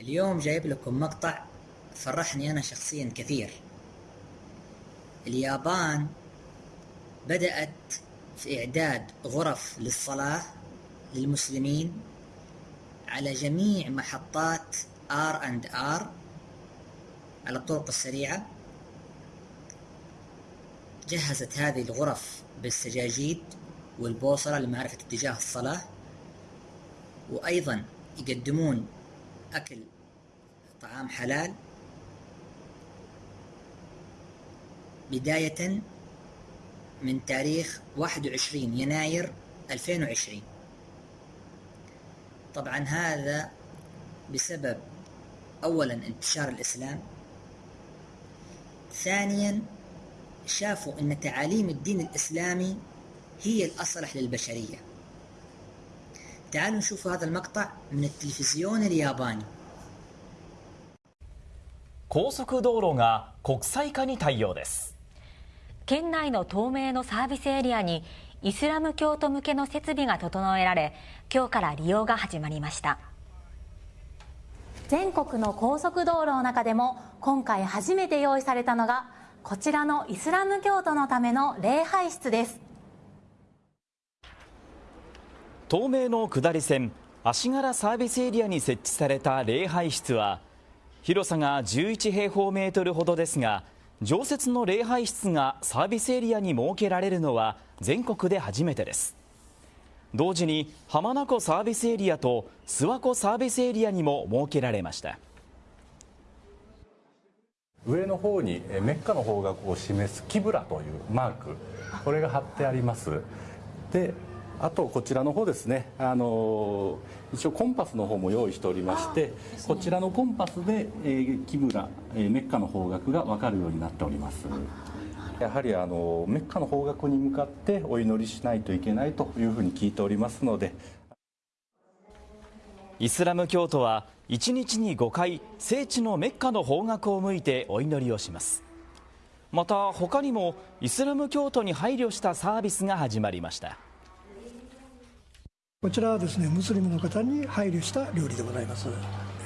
اليوم جايب لكم مقطع فرحني أنا شخصيا كثير. اليابان بدأت في إعداد غرف للصلاة للمسلمين على جميع محطات R and R على الطرق السريعة. جهزت هذه الغرف بالسجاجيد والبوصلة لمعرفة اتجاه الصلاة وأيضا يقدمون أكل طعام حلال. بداية من تاريخ 21 يناير 2020 طبعا هذا بسبب أولا انتشار الإسلام ثانيا شافوا أن تعاليم الدين الإسلامي هي الأصلح للبشرية. تعالوا نشوف هذا المقطع من التلفزيون الياباني 高速道路が国際化に対応です県内の東名のサービスエリアにイスラム教徒向けの設備が整えられ今日から利用が始まりました全国の高速道路の中でも今回初めて用意されたのがこちらのイスラム教徒のための礼拝室です 東名の下り線足柄サービスエリアに設置された礼拝室は広さが11平方メートルほどですが常設の礼拝室がサービスエリアに設けられるのは全国で初めてです。同時に浜名湖サービスエリアと諏訪湖サービスエリアにも設けられました。上の方にメッカの方角を示すキブラというマークこれが貼ってあります。であとこちらの方ですね。あの一応コンパスの方も用意しておりまして、ね、こちらのコンパスで、えー、キブラ、えー、メッカの方角が分かるようになっております。やはりあのメッカの方角に向かってお祈りしないといけないというふうに聞いておりますので。イスラム教徒は1日に5回聖地のメッカの方角を向いてお祈りをします。また他にもイスラム教徒に配慮したサービスが始まりましたこちらはですねムスリムの方に配慮した料理でございます、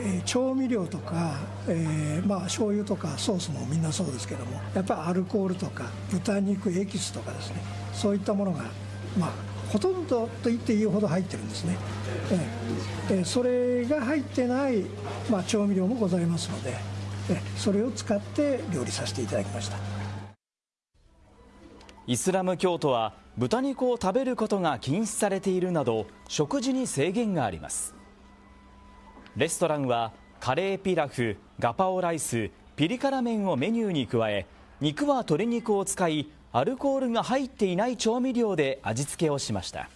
えー、調味料とか、えー、まあ醤油とかソースもみんなそうですけどもやっぱりアルコールとか豚肉エキスとかですねそういったものがまあほとんどと言っていいほど入ってるんですね、えー、それが入ってない、まあ、調味料もございますので、えー、それを使って料理させていただきました。イスラム教徒は豚肉を食べることが禁止されているなど食事に制限があります。レストランはカレーピラフガパオライスピリ辛麺をメニューに加え肉は鶏肉を使いアルコールが入っていない調味料で味付けをしました。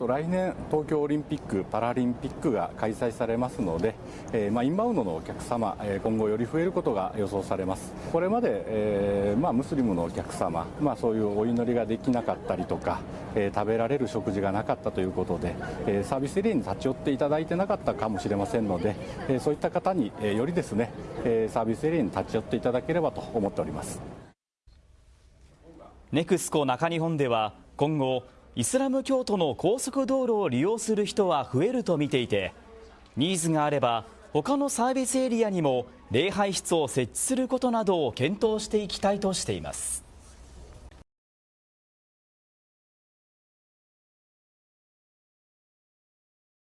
来年東京オリンピック・パラリンピックが開催されますので、えー、まあ、インバウンドのお客様、えー、今後より増えることが予想されます。これまで、えー、まあ、ムスリムのお客様、まあ、そういうお祈りができなかったりとか、え食べられる食事がなかったということで、えサービスエリアに立ち寄っていただいてなかったかもしれませんので、えそういった方に、えよりですね、えサービスエリアに立ち寄っていただければと思っております。ネクスコ中日本では今後イスラム教徒の高速道路を利用する人は増えると見ていてニーズがあれば他のサービスエリアにも礼拝室を設置することなどを検討していきたいとしています。